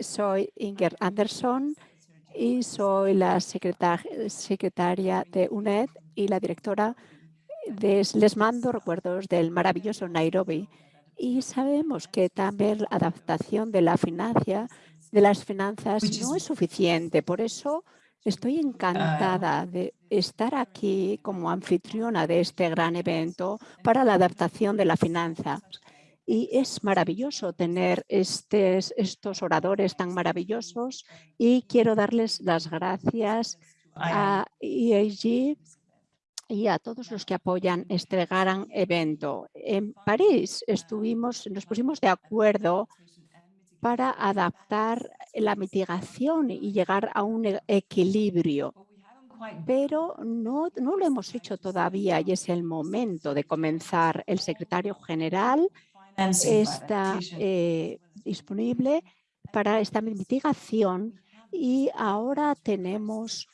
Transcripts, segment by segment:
soy Inger Anderson y soy la secretaria de UNED y la directora. De, les mando recuerdos del maravilloso Nairobi y sabemos que también la adaptación de la financia, de las finanzas no es suficiente. Por eso estoy encantada de estar aquí como anfitriona de este gran evento para la adaptación de la finanza. Y es maravilloso tener estos oradores tan maravillosos y quiero darles las gracias a EAG y a todos los que apoyan este gran evento. En París estuvimos, nos pusimos de acuerdo para adaptar la mitigación y llegar a un e-, equilibrio. Pero no, no lo hemos hecho todavía y es el momento de comenzar. El secretario general está eh, disponible para esta mitigación y ahora tenemos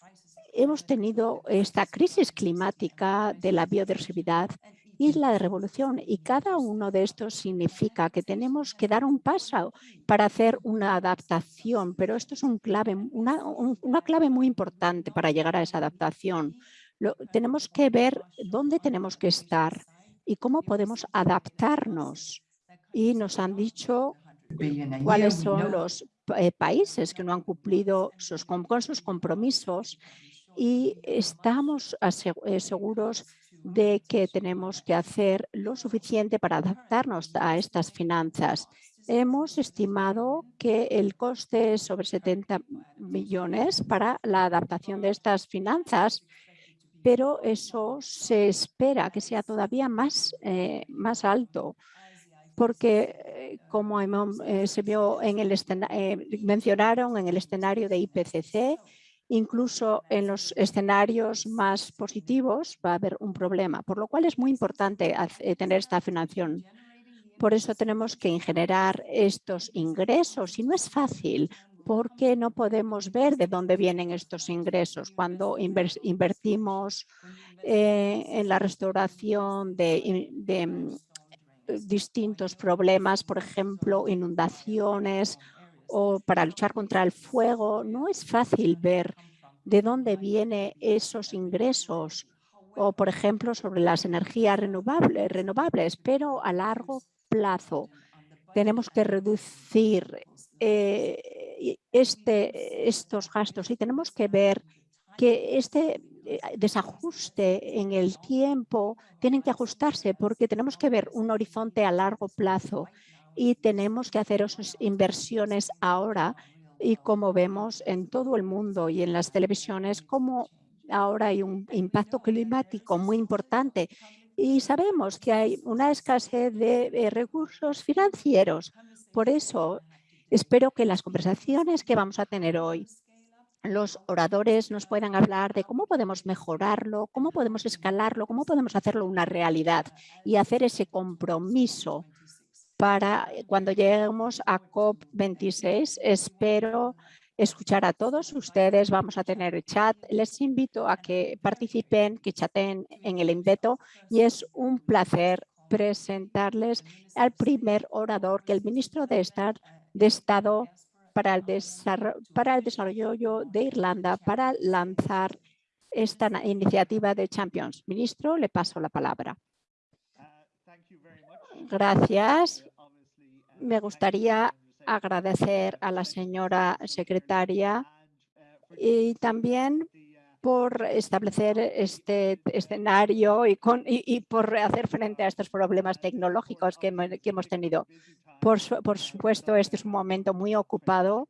hemos tenido esta crisis climática de la biodiversidad y la revolución. Y cada uno de estos significa que tenemos que dar un paso para hacer una adaptación, pero esto es un clave, una, una clave muy importante para llegar a esa adaptación. Lo, tenemos que ver dónde tenemos que estar y cómo podemos adaptarnos. Y nos han dicho cuáles son los eh, países que no han cumplido sus, con sus compromisos y estamos eh, seguros de que tenemos que hacer lo suficiente para adaptarnos a estas finanzas. Hemos estimado que el coste es sobre 70 millones para la adaptación de estas finanzas, pero eso se espera que sea todavía más, eh, más alto porque eh, como se vio en el mencionaron en el escenario de IPCC, Incluso en los escenarios más positivos va a haber un problema, por lo cual es muy importante eh, tener esta financiación. Por eso tenemos que generar estos ingresos y no es fácil porque no podemos ver de dónde vienen estos ingresos. Cuando invertimos eh, en la restauración de, de mm, distintos problemas, por ejemplo, inundaciones o para luchar contra el fuego, no es fácil ver de dónde vienen esos ingresos. O, por ejemplo, sobre las energías renovables, renovables pero a largo plazo tenemos que reducir eh, este, estos gastos y tenemos que ver que este desajuste en el tiempo tienen que ajustarse porque tenemos que ver un horizonte a largo plazo y tenemos que hacer esas inversiones ahora y como vemos en todo el mundo y en las televisiones, como ahora hay un impacto climático muy importante y sabemos que hay una escasez de recursos financieros. Por eso espero que las conversaciones que vamos a tener hoy los oradores nos puedan hablar de cómo podemos mejorarlo, cómo podemos escalarlo, cómo podemos hacerlo una realidad y hacer ese compromiso para eh, cuando lleguemos a COP26. Espero escuchar a todos ustedes. Vamos a tener chat. Les invito a que participen, que chaten en el invento y es un placer presentarles al primer orador que el ministro de Estado, para el, para el desarrollo de Irlanda para lanzar esta iniciativa de Champions. Ministro, le paso la palabra. Gracias. Me gustaría agradecer a la señora secretaria y también por establecer este escenario y, con, y, por hacer frente a estos problemas tecnológicos que, hemos tenido. Por, por supuesto, este es un momento muy ocupado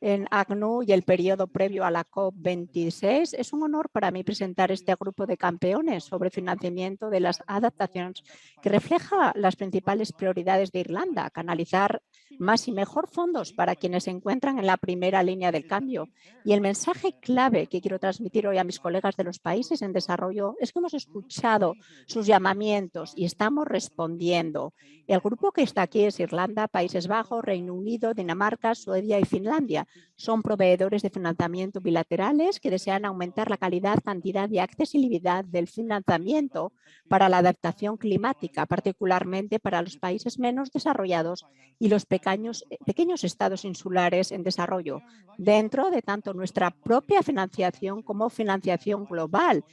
en ACNU y el periodo previo a la COP26. Es un honor para mí presentar este grupo de campeones sobre financiamiento de las adaptaciones que refleja las principales prioridades de Irlanda, canalizar más y mejor fondos para quienes se encuentran en la primera línea del cambio. Y el mensaje clave que quiero transmitir hoy a mis colegas de los países en desarrollo es que hemos escuchado sus llamamientos y estamos respondiendo. El grupo que está aquí es Irlanda, Países Bajos, Reino Unido, Dinamarca, Suecia y Finlandia Son proveedores de financiamiento bilaterales que desean aumentar la calidad, cantidad y accesibilidad del financiamiento para la adaptación climática, particularmente para los países menos desarrollados y los pequeños, eh, pequeños estados insulares en desarrollo, dentro de tanto nuestra propia financiación como financiación global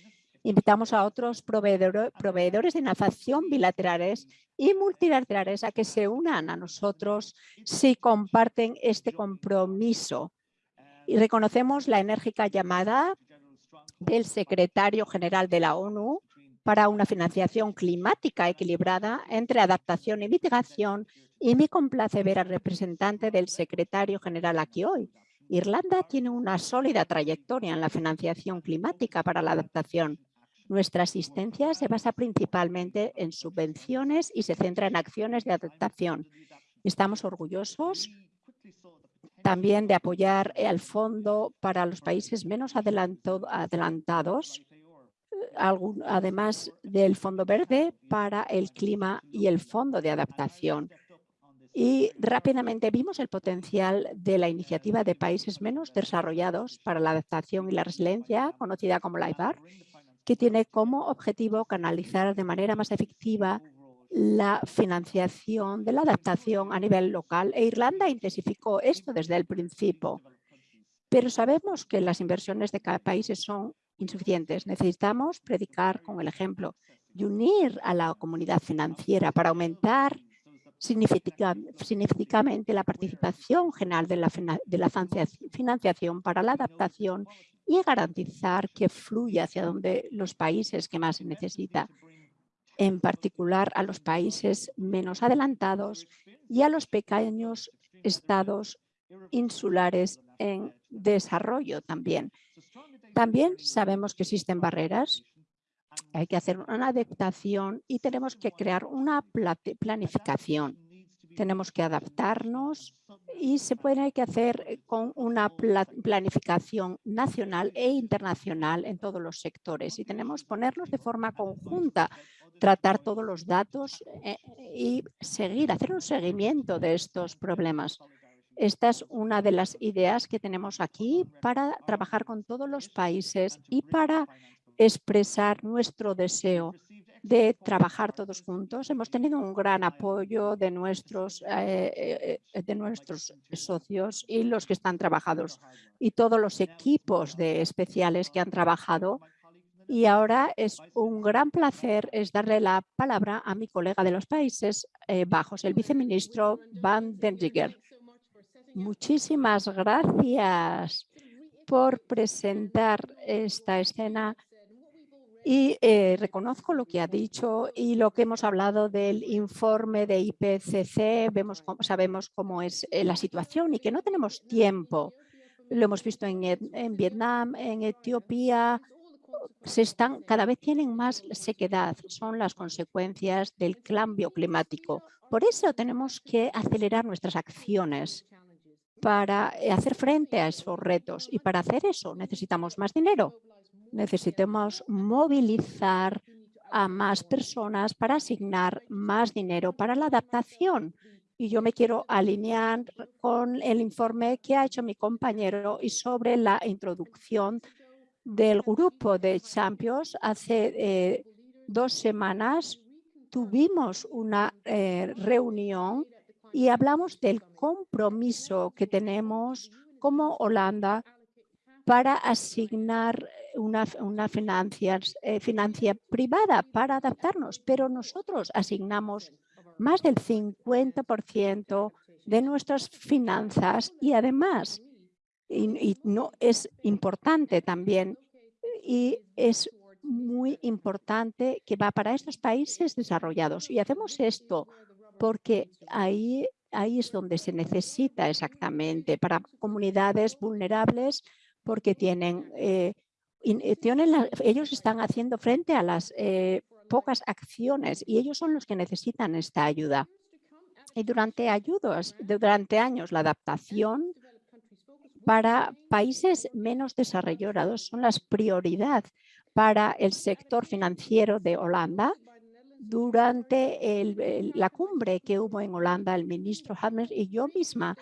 Invitamos a otros proveedores de financiación bilaterales y multilaterales a que se unan a nosotros si comparten este compromiso. Y reconocemos la enérgica llamada del secretario general de la ONU para una financiación climática equilibrada entre adaptación y mitigación y me complace ver al representante del secretario general aquí hoy. Irlanda tiene una sólida trayectoria en la financiación climática para la adaptación. Nuestra asistencia se basa principalmente en subvenciones y se centra en acciones de adaptación. Estamos orgullosos también de apoyar al Fondo para los países menos adelantados, además del Fondo Verde para el Clima y el Fondo de Adaptación. Y rápidamente vimos el potencial de la iniciativa de países menos desarrollados para la adaptación y la resiliencia, conocida como LIFAR, que tiene como objetivo canalizar de manera más efectiva la financiación de la adaptación a nivel local e Irlanda intensificó esto desde el principio. Pero sabemos que las inversiones de cada país son insuficientes. Necesitamos predicar con el ejemplo y unir a la comunidad financiera para aumentar significativamente la participación general de la, de la financiación para la adaptación y garantizar que fluya hacia donde los países que más se necesita, en particular a los países menos adelantados y a los pequeños estados insulares en desarrollo también. También sabemos que existen barreras, hay que hacer una adaptación y tenemos que crear una planificación tenemos que adaptarnos y se puede que hacer eh, con una planificación nacional e internacional en todos los sectores y tenemos que ponernos de forma conjunta, tratar todos los datos eh, y seguir, hacer un seguimiento de estos problemas. Esta es una de las ideas que tenemos aquí para trabajar con todos los países y para expresar nuestro deseo de trabajar todos juntos. Hemos tenido un gran apoyo de nuestros, eh, eh, de nuestros socios y los que están trabajados y todos los equipos de especiales que han trabajado. Y ahora es un gran placer es darle la palabra a mi colega de los Países eh, Bajos, el viceministro Van den Zigger. Muchísimas gracias por presentar esta escena y eh, reconozco lo que ha dicho y lo que hemos hablado del informe de IPCC, vemos, sabemos cómo es eh, la situación y que no tenemos tiempo. Lo hemos visto en, Vietnam, en Etiopía, cada vez tienen más sequedad, son las consecuencias del cambio climático. Por eso tenemos que acelerar nuestras acciones para eh, hacer frente a esos retos y para hacer eso necesitamos más dinero necesitamos movilizar a más personas para asignar más dinero para la adaptación. Y yo me quiero alinear con el informe que ha hecho mi compañero y sobre la introducción del grupo de Champions. Hace eh, dos semanas tuvimos una eh, reunión y hablamos del compromiso que tenemos como Holanda para asignar una, una financia, eh, financia privada para adaptarnos, pero nosotros asignamos más del 50% de nuestras finanzas y además, y, no es importante también, y es muy importante que va para estos países desarrollados. Y hacemos esto porque ahí, ahí es donde se necesita exactamente para comunidades vulnerables porque tienen eh, eh, ellos están haciendo frente a las eh, pocas acciones y ellos son los que necesitan esta ayuda. Y durante, ayudas, durante años la adaptación para países menos desarrollados son las prioridad para el sector financiero de Holanda. Durante la cumbre que hubo en Holanda, el ministro Hammer y yo misma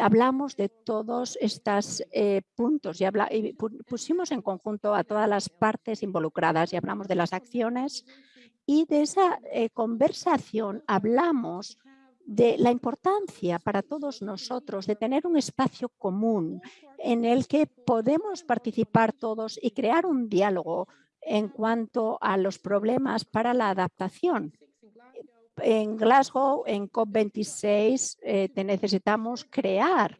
hablamos de todos estos eh, puntos y, pusimos en conjunto a todas las partes involucradas y hablamos de las acciones y de esa eh, conversación hablamos de la importancia para todos nosotros de tener un espacio común en el que podemos participar todos y crear un diálogo en cuanto a los problemas para la adaptación. En Glasgow, en COP26, eh, necesitamos crear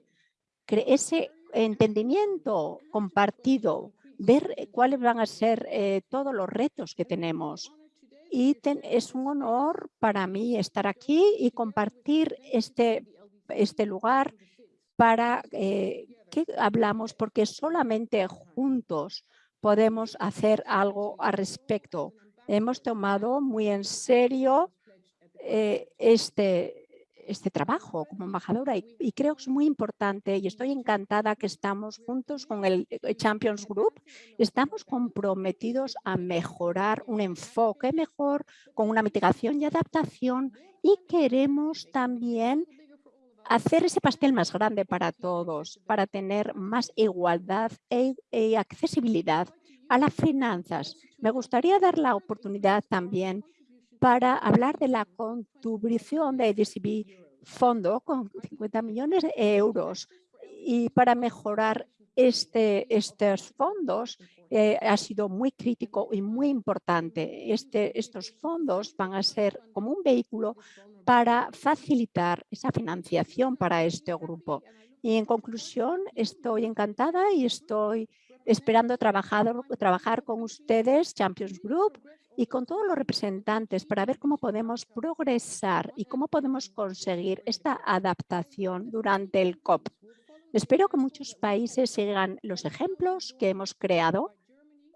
ese entendimiento compartido, ver cuáles van a ser eh, todos los retos que tenemos y es un honor para mí estar aquí y compartir este, este lugar para eh, que hablamos, porque solamente juntos podemos hacer algo al respecto. Hemos tomado muy en serio eh, este, este trabajo como embajadora y, creo que es muy importante y estoy encantada que estamos juntos con el eh, Champions Group. Estamos comprometidos a mejorar un enfoque mejor con una mitigación y adaptación y queremos también hacer ese pastel más grande para todos, para tener más igualdad e, e accesibilidad a las finanzas. Me gustaría dar la oportunidad también para hablar de la contribución de DCB Fondo con 50 millones de euros y para mejorar este, estos fondos eh, ha sido muy crítico y muy importante. Este, estos fondos van a ser como un vehículo para facilitar esa financiación para este grupo. Y en conclusión, estoy encantada y estoy esperando trabajar, trabajar con ustedes, Champions Group, y con todos los representantes para ver cómo podemos progresar y cómo podemos conseguir esta adaptación durante el COP. Espero que muchos países sigan los ejemplos que hemos creado.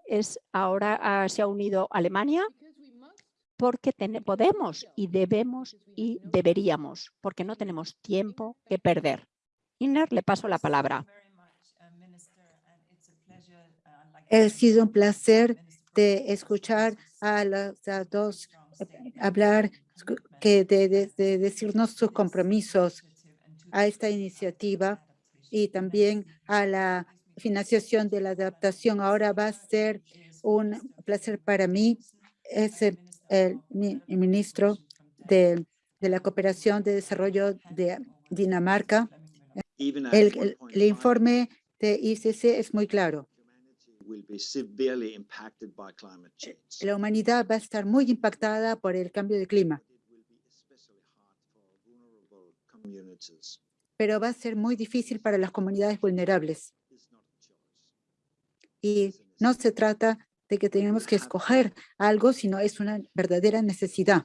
Es ahora ah, se ha unido Alemania porque podemos y debemos y deberíamos, porque no tenemos tiempo que perder. Iner, le paso la palabra. Ha sido un placer de escuchar a los dos eh, hablar, que de, decirnos sus compromisos a esta iniciativa y también a la financiación de la adaptación. Ahora va a ser un placer para mí, es el, ministro de, la Cooperación de Desarrollo de Dinamarca. el informe de ICC es muy claro. La humanidad va a estar muy impactada por el cambio de clima. Pero va a ser muy difícil para las comunidades vulnerables. Y no se trata de que tenemos que escoger algo, sino es una verdadera necesidad.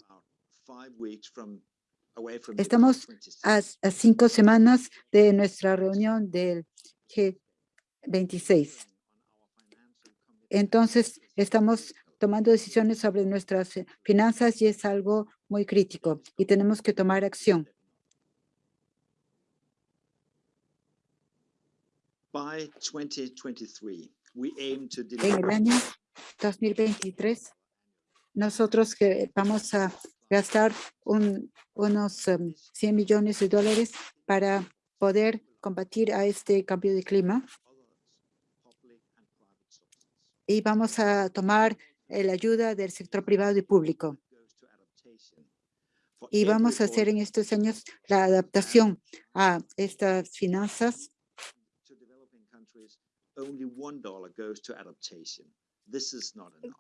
Estamos a, a cinco semanas de nuestra reunión del G26. Entonces, estamos tomando decisiones sobre nuestras eh, finanzas y es algo muy crítico y tenemos que tomar acción. En el año 2023, nosotros que vamos a gastar unos 100 em, millones de dólares para poder combatir a este cambio de clima y vamos a tomar eh, la ayuda del sector privado y público. Y vamos a hacer en estos años la adaptación a estas finanzas.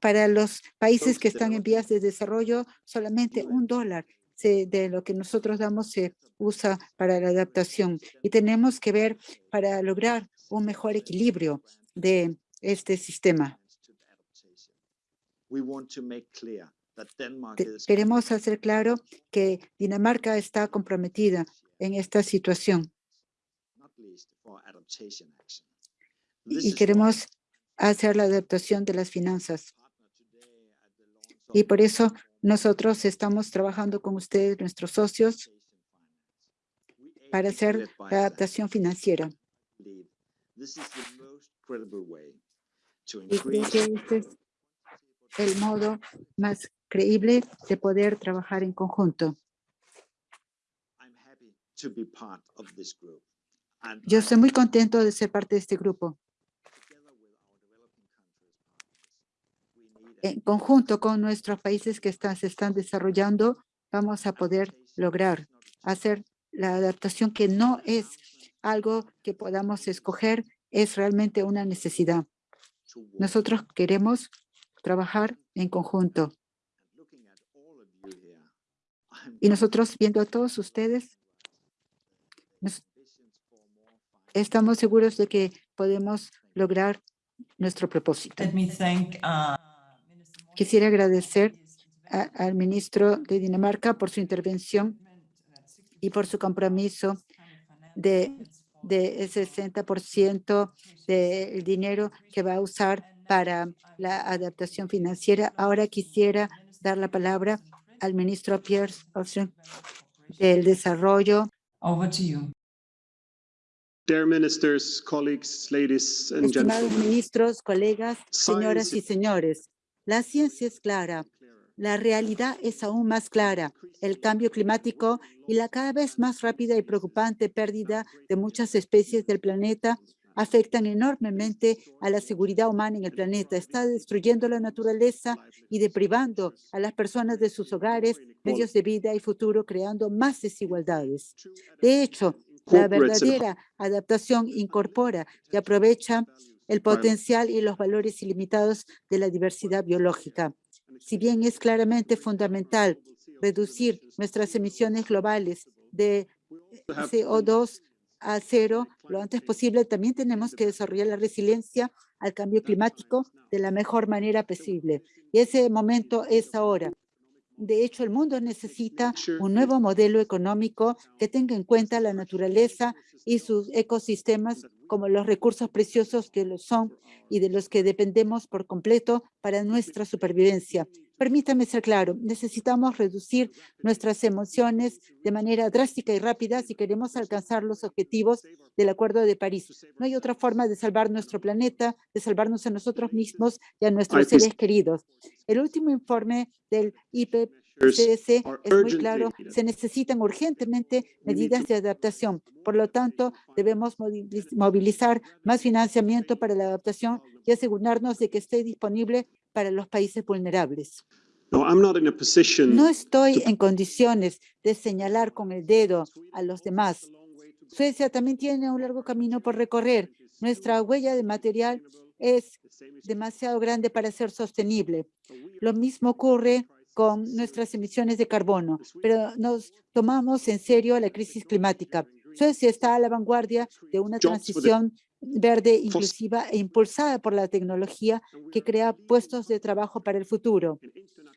Para los países que están en vías de desarrollo, solamente un dólar de lo que nosotros damos se usa para la adaptación. Y tenemos que ver para lograr un mejor equilibrio de este sistema. Queremos hacer claro que Dinamarca está comprometida en esta situación. Y queremos hacer la adaptación de las finanzas. Y por eso nosotros estamos trabajando con ustedes, nuestros socios, para hacer la adaptación financiera. Y creo que este es el modo más creíble de poder trabajar en conjunto. Yo estoy muy contento de ser parte de este grupo. En conjunto con nuestros países que están, se están desarrollando, vamos a poder lograr hacer la adaptación que no es algo que podamos escoger, es realmente una necesidad. Nosotros queremos trabajar en conjunto. Y nosotros, viendo a todos ustedes, estamos seguros de que podemos lograr nuestro propósito. uh, Quisiera agradecer a- al ministro de Dinamarca por su intervención y por su compromiso de, de ese 60% del dinero que va a usar para la adaptación financiera. Ahora quisiera dar la palabra al ministro Pierre Olsen del Desarrollo. Over to you. Dear ministers, colleagues, ladies and Estimados gentlemen. ministros, colegas, señoras y señores, la ciencia es clara. La realidad es aún más clara. El cambio climático y la cada vez más rápida y preocupante pérdida de muchas especies del planeta afectan enormemente a la seguridad humana en el planeta. Está destruyendo la naturaleza y deprivando a las personas de sus hogares, medios de vida y futuro, creando más desigualdades. De hecho, la verdadera adaptación incorpora y aprovecha el potencial y los valores ilimitados de la diversidad biológica. Si bien es claramente fundamental reducir nuestras emisiones globales de CO2 a cero lo antes posible, también tenemos que desarrollar la resiliencia al cambio climático de la mejor manera posible. Y ese momento es ahora. De hecho, el mundo necesita un nuevo modelo económico que tenga en cuenta la naturaleza y sus ecosistemas como los recursos preciosos que lo son y de los que dependemos por completo para nuestra supervivencia. Permítame ser claro, necesitamos reducir nuestras emociones de manera drástica y rápida si queremos alcanzar los objetivos del Acuerdo de París. No hay otra forma de salvar nuestro planeta, de salvarnos a nosotros mismos y a nuestros IPCC seres queridos. El último informe del IPCC are es muy claro, se necesitan urgentemente medidas de adaptación. Por lo tanto, debemos moviliz- movilizar más financiamiento para la adaptación y asegurarnos de que esté disponible para los países vulnerables. No, I'm not in a position No estoy en condiciones de señalar con el dedo a los demás. Suecia también tiene un largo camino por recorrer. Nuestra huella de material es demasiado grande para ser sostenible. Lo mismo ocurre con nuestras emisiones de carbono, pero nos tomamos en serio la crisis climática. Suecia está a la vanguardia de una transición verde inclusiva e impulsada por la tecnología que crea puestos de trabajo para el futuro.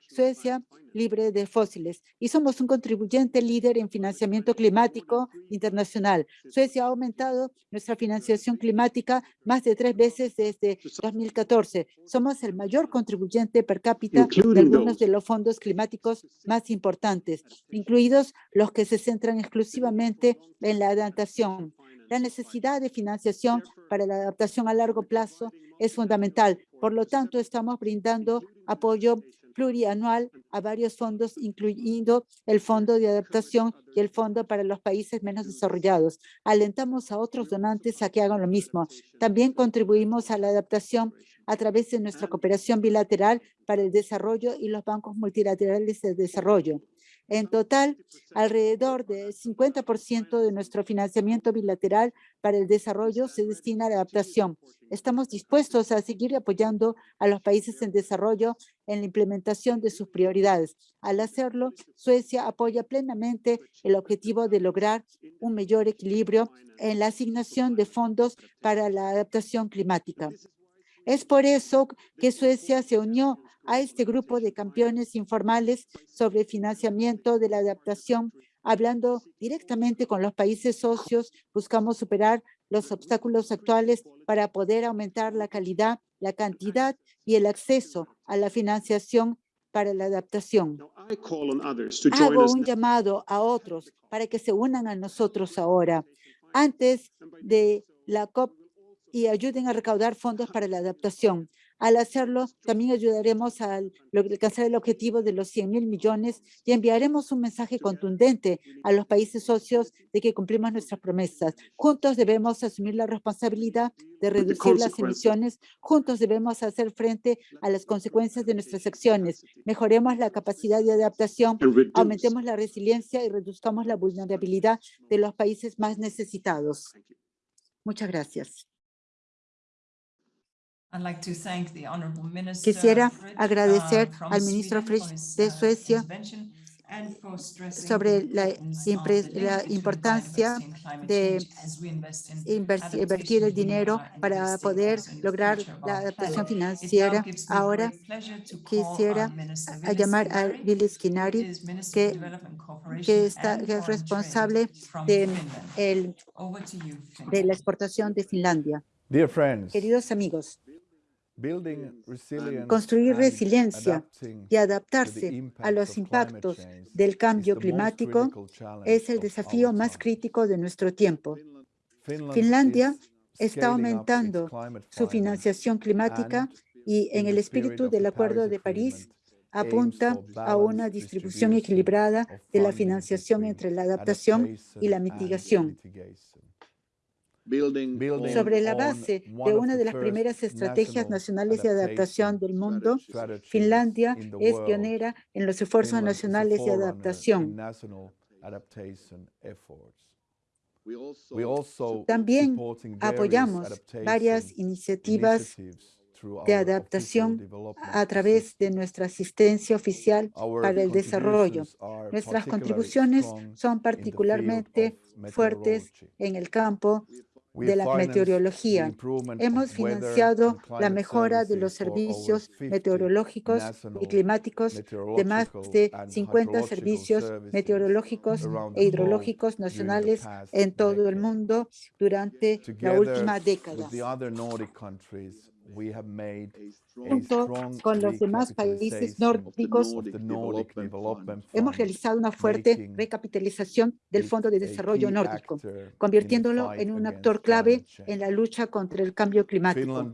Suecia libre de fósiles y somos un contribuyente líder en financiamiento climático internacional. Suecia ha aumentado nuestra financiación climática más de tres veces desde 2014. Somos el mayor contribuyente per cápita de algunos de los fondos climáticos más importantes, incluidos los que se centran exclusivamente en la adaptación. La necesidad de financiación para la adaptación a largo plazo es fundamental. Por lo tanto, estamos brindando apoyo plurianual a varios fondos, incluyendo el Fondo de Adaptación y el Fondo para los Países Menos Desarrollados. Alentamos a otros donantes a que hagan lo mismo. También contribuimos a la adaptación a través de nuestra cooperación bilateral para el desarrollo y los bancos multilaterales de desarrollo. En total, alrededor del 50% de nuestro financiamiento bilateral para el desarrollo se destina a la adaptación. Estamos dispuestos a seguir apoyando a los países en desarrollo en la implementación de sus prioridades. Al hacerlo, Suecia apoya plenamente el objetivo de lograr un mayor equilibrio en la asignación de fondos para la adaptación climática. Es por eso que Suecia se unió a este grupo de campeones informales sobre financiamiento de la adaptación, hablando directamente con los países socios, buscamos superar los obstáculos actuales para poder aumentar la calidad, la cantidad y el acceso a la financiación para la adaptación. Now, I call on others to join Hago un llamado a otros para que se unan a nosotros ahora, antes de la COP y ayuden a recaudar fondos para la adaptación. Al hacerlo, también ayudaremos a alcanzar el objetivo de los 100 mil millones y enviaremos un mensaje contundente a los países socios de que cumplimos nuestras promesas. Juntos debemos asumir la responsabilidad de reducir las emisiones. Juntos debemos hacer frente a las consecuencias de nuestras acciones. Mejoremos la capacidad de adaptación, aumentemos la resiliencia y reduzcamos la vulnerabilidad de los países más necesitados. Muchas gracias. Quisiera agradecer uh, from al ministro his, de uh, Suecia sobre the la importancia de invertir el dinero para poder lograr la adaptación financiera. Ahora quisiera a llamar a Billy Skinari, que- está, que es responsable de, el, de la exportación de Finlandia. Dear friends, Queridos amigos, construir and resiliencia adapting y to the adaptarse a impacts los of climate impactos change del is cambio the most climático critical challenge es el of desafío our más time. crítico de nuestro tiempo. Finland Finlandia is está aumentando climate su financiación climática and y en in el the espíritu spirit of del the Acuerdo Paris de París Agreement, apunta a una balanced distribución distribution equilibrada of de la financiación between entre la adaptación y la adaptation and mitigación. Mitigation. building Building Sobre la base one de of una the de las first primeras estrategias national nacionales de adaptación adaptation del mundo, strategies Finlandia in the es world. pionera en los esfuerzos Finland is a nacionales de adaptación. national adaptation efforts. We also We also También apoyamos adaptation varias iniciativas initiatives through de our official adaptación a través de assistance. nuestra asistencia oficial Our para el desarrollo. contributions are Nuestras particularly contribuciones strong in son the field particularmente fuertes en el campo de la meteorología. Hemos financiado la mejora de los servicios 50 meteorológicos y climáticos de más de and 50 hydrological servicios meteorológicos e hidrológicos nacionales en todo el mundo durante la última década. With the other Nordic countries, we have made a Junto strong con los demás países nórdicos, of the Nordic Development hemos Fund, realizado una fuerte making recapitalización del it Fondo de a Desarrollo key Nórdico, actor in the convirtiéndolo fight en un against actor clave climate change. en la lucha contra el cambio climático.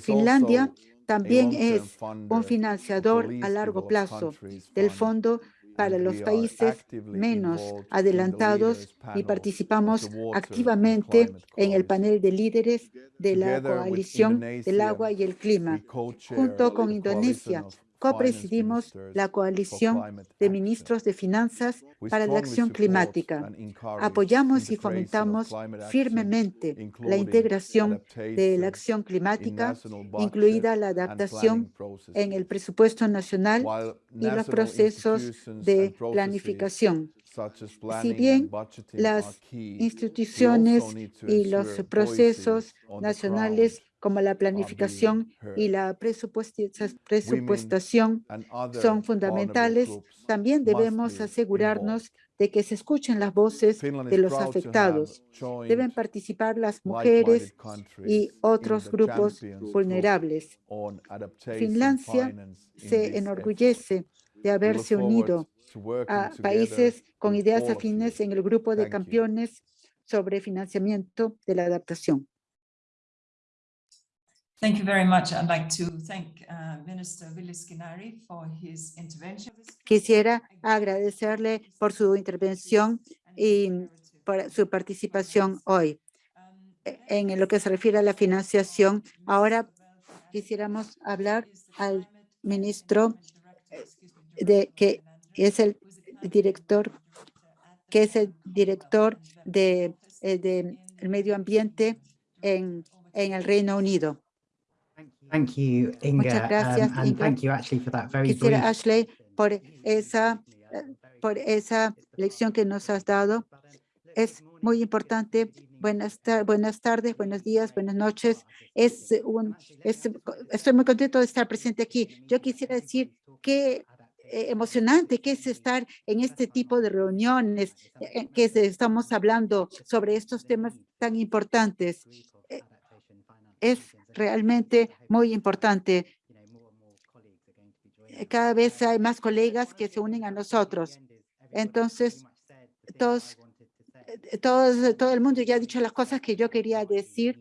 Finlandia también es un financiador a largo plazo del Fondo para los países menos adelantados y participamos activamente en el panel de líderes de la coalición del agua y el clima. Junto con Indonesia, copresidimos la coalición de ministros de finanzas para la acción climática. Apoyamos y fomentamos firmemente la integración de la acción climática, incluida la adaptación en el presupuesto nacional y los procesos de planificación. Si bien las instituciones y los procesos nacionales como la planificación y la presupuestación son fundamentales. También debemos be asegurarnos de que se escuchen las voces de los afectados. Deben participar las mujeres y otros grupos vulnerables. Finlandia Se enorgullece de haberse unido a países con ideas afines en el grupo de campeones sobre financiamiento de la adaptación. Thank you very much. I'd like to thank uh, Minister Willis Skinnaри for his intervention. Quisiera agradecerle por su intervención y por su participación hoy. En lo que se refiere a la financiación, ahora quisiéramos hablar al ministro de que es el director que es el director de, eh, de medio ambiente en, en el Reino Unido. Thank you, Inga, Muchas gracias, um, and Inga. thank you actually for that very Quisiera, brief Ashley, por esa, eh, por esa lección que nos has dado. Es muy importante. Buenas, tar- buenas tardes, buenos días, buenas noches. Es un, es- estoy muy contento de estar presente aquí. Yo quisiera decir que eh, emocionante que es estar en este tipo de reuniones, eh, que estamos hablando sobre estos temas tan importantes. Es realmente muy importante. Eh, Cada vez hay más colegas que se unen a nosotros. Entonces, todos, eh, todos, todo el mundo ya ha dicho las cosas que yo quería decir.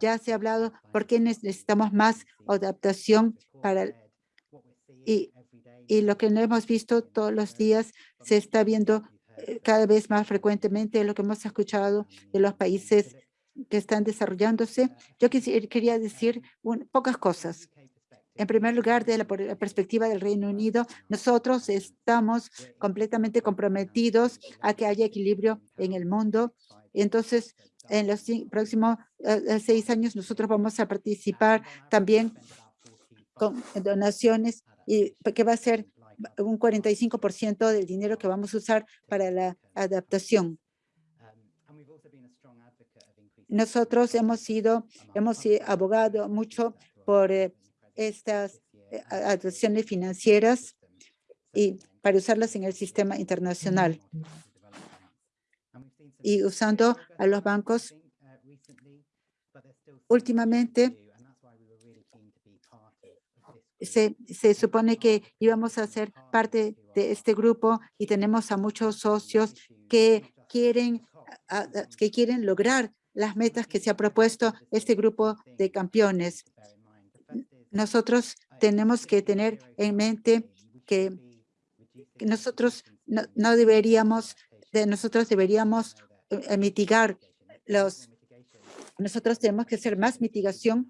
ya se ha hablado por qué necesitamos más adaptación para y, y lo que no hemos visto todos los días se está viendo eh, cada vez más frecuentemente lo que hemos escuchado de los países que están desarrollándose. Yo quería decir un- pocas cosas. En primer lugar, de la perspectiva del Reino Unido, nosotros estamos completamente comprometidos a que haya equilibrio en el mundo. Entonces, en los próximos eh, eh, seis años, nosotros vamos a participar también con donaciones y que va a ser un 45% del dinero que vamos a usar para la adaptación. Nosotros hemos sido, hemos abogado mucho por eh, estas eh, financieras y para usarlas en el sistema internacional. Y usando a los bancos últimamente se, se supone que íbamos a ser parte de este grupo y tenemos a muchos socios que quieren, que quieren lograr las metas que se ha propuesto este grupo de campeones. Nosotros tenemos que tener en mente que nosotros no, no deberíamos, de nosotros deberíamos eh, mitigar los, nosotros tenemos que hacer más mitigación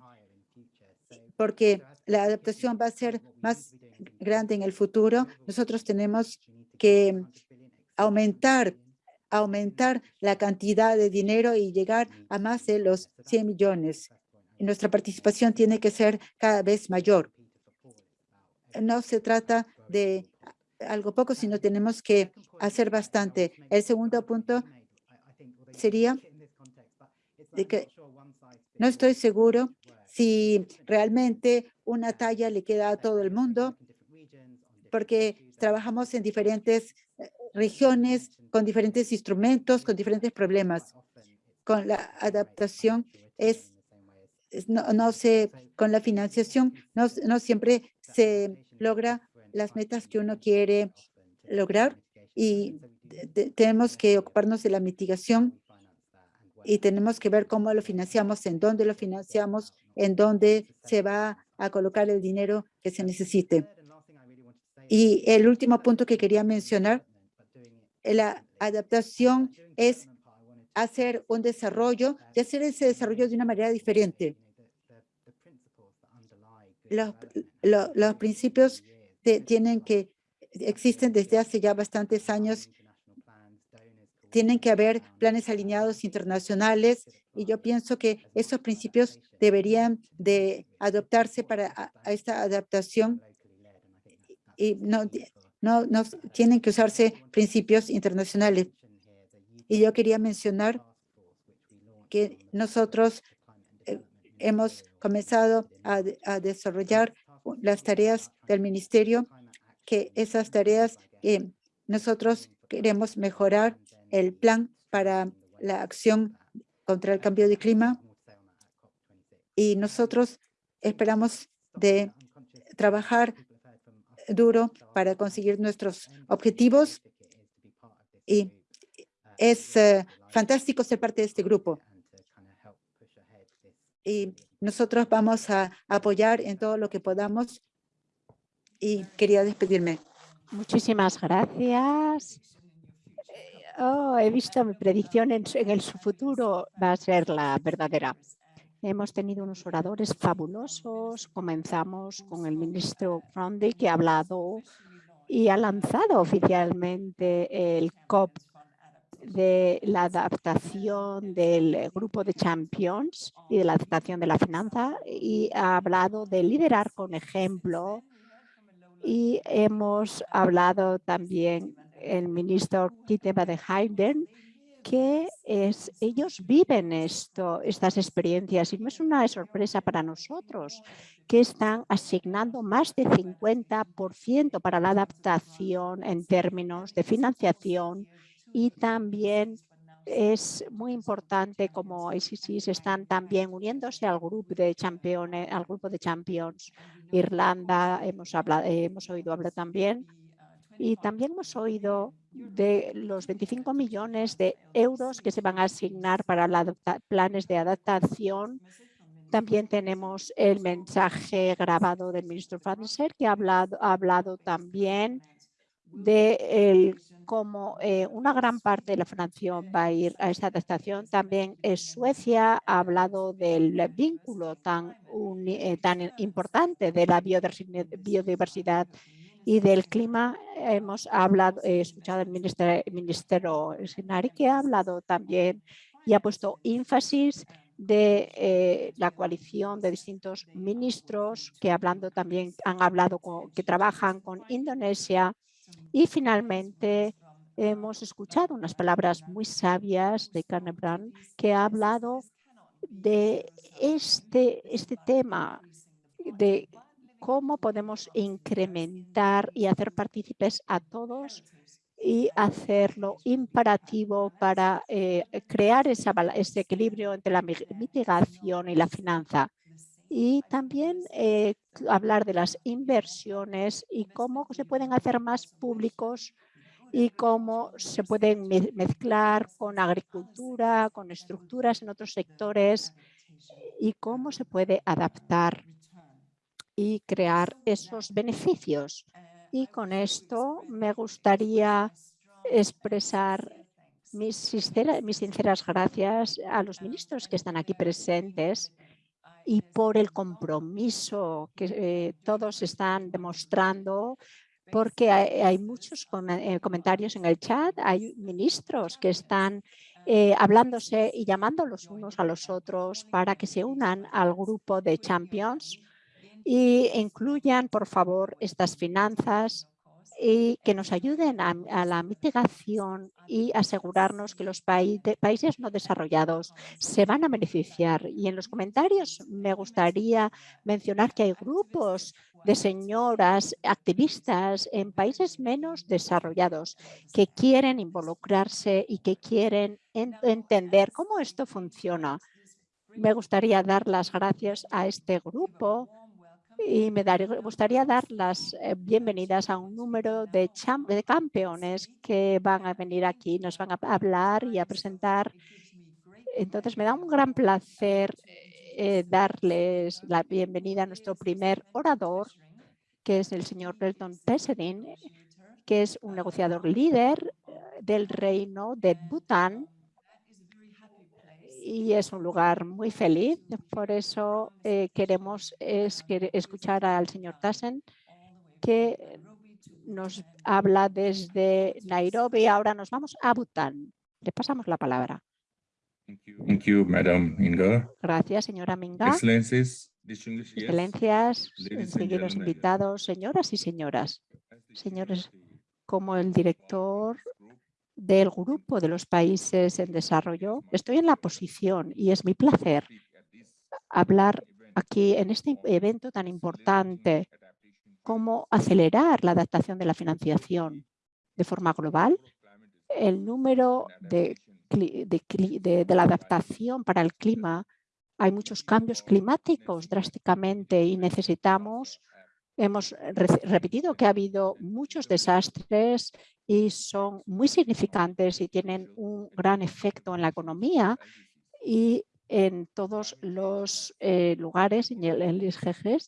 porque la adaptación va a ser más grande en el futuro. Nosotros tenemos que aumentar, aumentar la cantidad de dinero y llegar a más de los 100 millones. Nuestra participación tiene que ser cada vez mayor. No se trata de algo poco, sino tenemos que hacer bastante. El segundo punto sería de que no estoy seguro si realmente una talla le queda a todo el mundo, porque trabajamos en diferentes regiones, con diferentes instrumentos, con diferentes problemas. Con la adaptación es, es- no, no se, con la financiación no, no siempre se logra las metas que uno quiere lograr y te- tenemos que ocuparnos de la mitigación y tenemos que ver cómo lo financiamos, en dónde lo financiamos, en dónde se va a colocar el dinero que se necesite. Y el último punto que quería mencionar, la adaptación es hacer un desarrollo y hacer ese desarrollo de una manera diferente. Los, lo- los principios tienen que, existen desde hace ya bastantes años tienen que haber planes alineados internacionales y yo pienso que esos principios deberían de adoptarse para esta adaptación y no, no, tienen que usarse principios internacionales. Y yo quería mencionar que nosotros eh, hemos comenzado a, de- a desarrollar las tareas del ministerio, que esas tareas que nosotros queremos mejorar el plan para la acción contra el cambio de clima y nosotros esperamos de trabajar duro para conseguir nuestros objetivos y es eh, fantástico ser parte de este grupo. Y nosotros vamos a apoyar en todo lo que podamos y quería despedirme. Muchísimas gracias. Eh, Oh, he visto mi predicción en, en el su futuro va a ser la verdadera. Hemos tenido unos oradores fabulosos. Comenzamos con el ministro Grundy que ha hablado y ha lanzado oficialmente el COP de la adaptación del grupo de champions y de la adaptación de la finanza y ha hablado de liderar con ejemplo y hemos hablado también el ministro Kiteba de Hayden que es, ellos viven esto, estas experiencias. Y no es una sorpresa para nosotros que están asignando más de 50% para la adaptación en términos de financiación. Y también es muy importante como ICCs están también uniéndose al grupo de campeones, al grupo de champions. Irlanda, hemos hablado, hemos oído hablar también. Y también hemos oído de los 25 millones de euros que se van a asignar para adapta- planes de adaptación También tenemos el mensaje grabado del ministro Francer, que ha hablado, ha hablado también de el, cómo eh, una gran parte de la financiación va a ir a esta adaptación. También Suecia ha hablado del vínculo tan, eh, tan importante de la biodiversidad y del clima. Hemos hablado, he escuchado al ministro, ministro Sinari que ha hablado también y ha puesto énfasis de la coalición de distintos ministros que hablando también han hablado con, que trabajan con Indonesia y finalmente hemos escuchado unas palabras muy sabias de Carnebrand que ha hablado de este, este tema de cómo podemos incrementar y hacer partícipes a todos y hacerlo imperativo para eh, crear ese equilibrio entre la mitigación y la finanza. Y también eh, hablar de las inversiones y cómo se pueden hacer más públicos y cómo se pueden mezclar con agricultura, con estructuras en otros sectores y cómo se puede adaptar y crear esos beneficios. Y con esto me gustaría expresar mis, mis sinceras gracias a los ministros que están aquí presentes y por el compromiso que eh, todos están demostrando porque hay, muchos eh, comentarios en el chat, hay ministros que están eh, hablándose y llamando los unos a los otros para que se unan al grupo de Champions y incluyan, por favor, estas finanzas y que nos ayuden a, la mitigación y asegurarnos que los países no desarrollados se van a beneficiar. Y en los comentarios me gustaría mencionar que hay grupos de señoras activistas en países menos desarrollados que quieren involucrarse y que quieren entender cómo esto funciona. Me gustaría dar las gracias a este grupo y me gustaría dar las eh, bienvenidas a un número de, campeones que van a venir aquí, nos van a hablar y a presentar. Entonces me da un gran placer eh, darles la bienvenida a nuestro primer orador, que es el señor Belton Peserin, que es un negociador líder eh, del reino de Bután y es un lugar muy feliz. Por eso eh, queremos es, que escuchar al señor Tassen que nos habla desde Nairobi. Ahora nos vamos a Bután. Le pasamos la palabra. Thank you, Madam Inga. Gracias, señora Minga. Excelencias, seguidos invitados, señoras y señoras, señores como el director del grupo de los países en desarrollo, estoy en la posición y es mi placer hablar aquí en este evento tan importante, cómo acelerar la adaptación de la financiación de forma global. El número de, de, de la adaptación para el clima, hay muchos cambios climáticos drásticamente y necesitamos Hemos repetido que ha habido muchos desastres y son muy significantes y tienen un gran efecto en la economía y en todos los eh, lugares, en el, ISGG.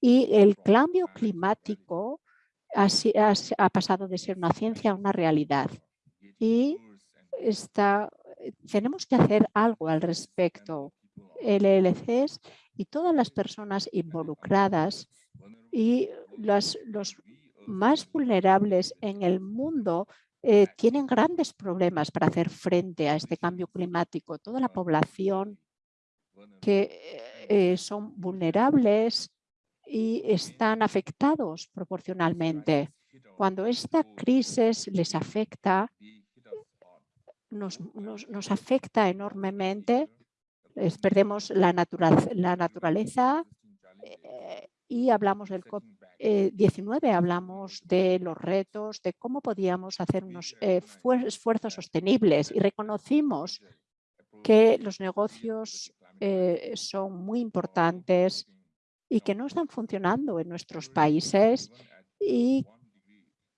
Y el cambio climático ha, pasado de ser una ciencia a una realidad. Y tenemos que hacer algo al respecto. LLCs y todas las personas involucradas y los más vulnerables en el mundo eh, tienen grandes problemas para hacer frente a este cambio climático. Toda la población que eh, son vulnerables y están afectados proporcionalmente. Cuando esta crisis les afecta, nos, nos, afecta enormemente, perdemos la, la naturaleza, y hablamos del COP19, eh, hablamos de los retos, de cómo podíamos hacer unos eh, esfuerzos sostenibles y reconocimos que los negocios eh, son muy importantes y que no están funcionando en nuestros países y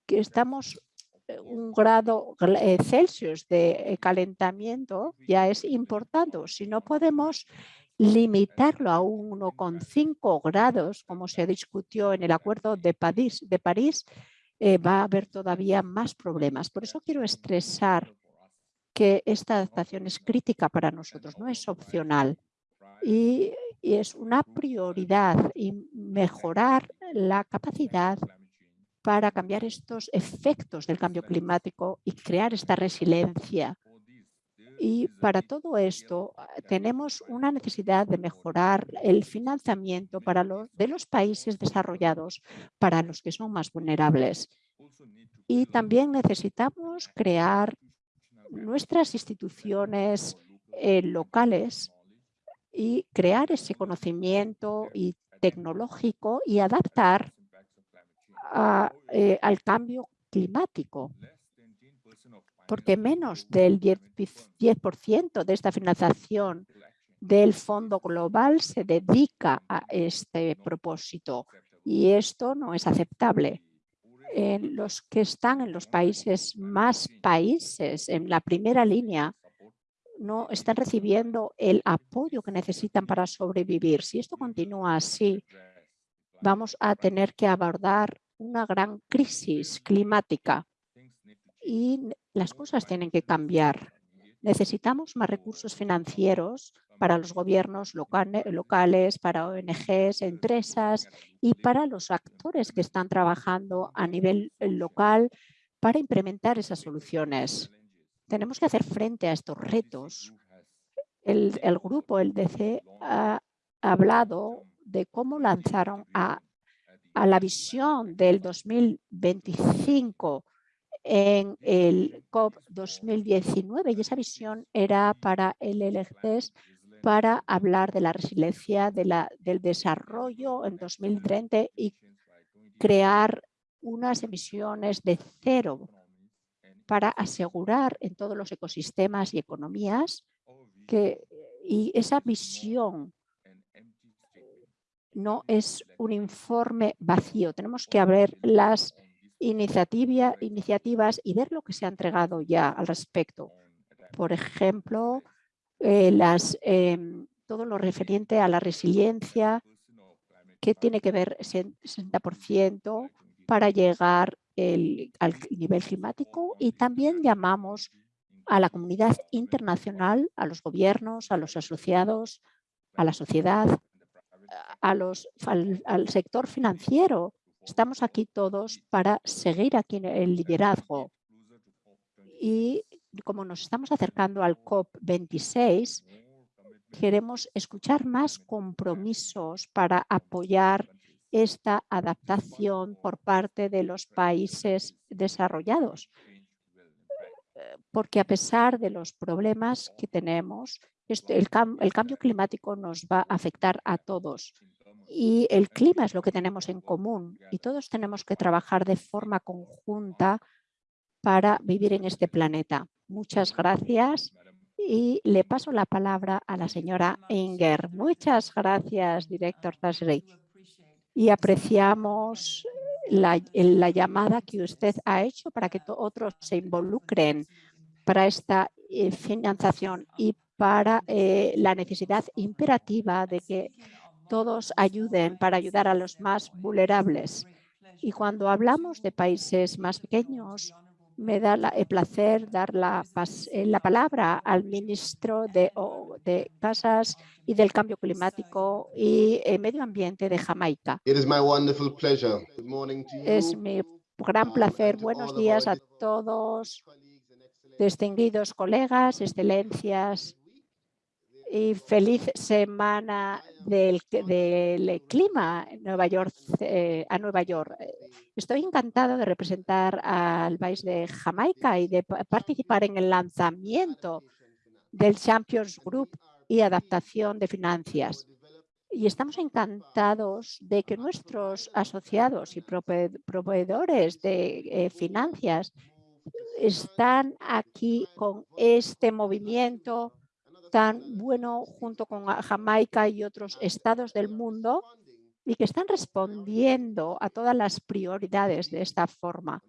que estamos un grado Celsius de calentamiento ya es importante. Si no podemos limitarlo a 1,5 grados, como se discutió en el Acuerdo de París, de París eh, va a haber todavía más problemas. Por eso quiero estresar que esta adaptación es crítica para nosotros, no es opcional y, y es una prioridad y mejorar la capacidad para cambiar estos efectos del cambio climático y crear esta resiliencia. Y para todo esto ah, tenemos una necesidad de mejorar el financiamiento para los, de los países desarrollados para los que son más vulnerables. Y también necesitamos crear nuestras instituciones eh, locales y crear ese conocimiento y tecnológico y adaptar eh, al cambio climático, porque menos del 10%, de esta financiación del Fondo Global se dedica a este propósito y esto no es aceptable. En los que están en los países más países, en la primera línea, no están recibiendo el apoyo que necesitan para sobrevivir. Si esto continúa así, vamos a tener que abordar una gran crisis climática y las cosas tienen que cambiar. Necesitamos más recursos financieros para los gobiernos locales, para ONGs, empresas y para los actores que están trabajando a nivel local para implementar esas soluciones. Tenemos que hacer frente a estos retos. El, grupo, el DC, ha hablado de cómo lanzaron a la visión del 2025 en el COP 2019 y esa visión era para el LGTS para hablar de la resiliencia de la, del desarrollo en 2030 y crear unas emisiones de cero para asegurar en todos los ecosistemas y economías que y esa visión no es un informe vacío. Tenemos que abrir las iniciativas y ver lo que se ha entregado ya al respecto. Por ejemplo, eh, em, todo lo referente a la resiliencia que tiene que ver 60% para llegar al nivel climático y también llamamos a la comunidad internacional, a los gobiernos, a los asociados, a la sociedad, a los, al, sector financiero. Estamos aquí todos para seguir aquí en el liderazgo. Y como nos estamos acercando al COP26, queremos escuchar más compromisos para apoyar esta adaptación por parte de los países desarrollados. Porque a pesar de los problemas que tenemos, este, el, cambio climático nos va a afectar a todos y el clima es lo que tenemos en común y todos tenemos que trabajar de forma conjunta para vivir en este planeta. Muchas gracias y le paso la palabra a la señora Inger. Muchas gracias, director Tasri. Y apreciamos la, la, llamada que usted ha hecho para que otros se involucren para esta eh, financiación y para eh, la necesidad imperativa de que todos ayuden para ayudar a los más vulnerables. Y cuando hablamos de países más pequeños, me da el placer dar la, eh, la palabra al ministro de, de, Casas y del Cambio Climático y eh, Medio Ambiente de Jamaica. Es mi gran placer. Buenos días a todos, distinguidos colegas, excelencias y feliz semana del, clima en Nueva York, eh, a Nueva York. Estoy encantada de representar al país de Jamaica y de participar en el lanzamiento del Champions Group y adaptación de finanzas. Y estamos encantados de que nuestros asociados y proveedores de eh, finanzas están aquí con este movimiento tan bueno junto con Jamaica y otros estados del mundo y que están respondiendo a todas las prioridades de esta forma.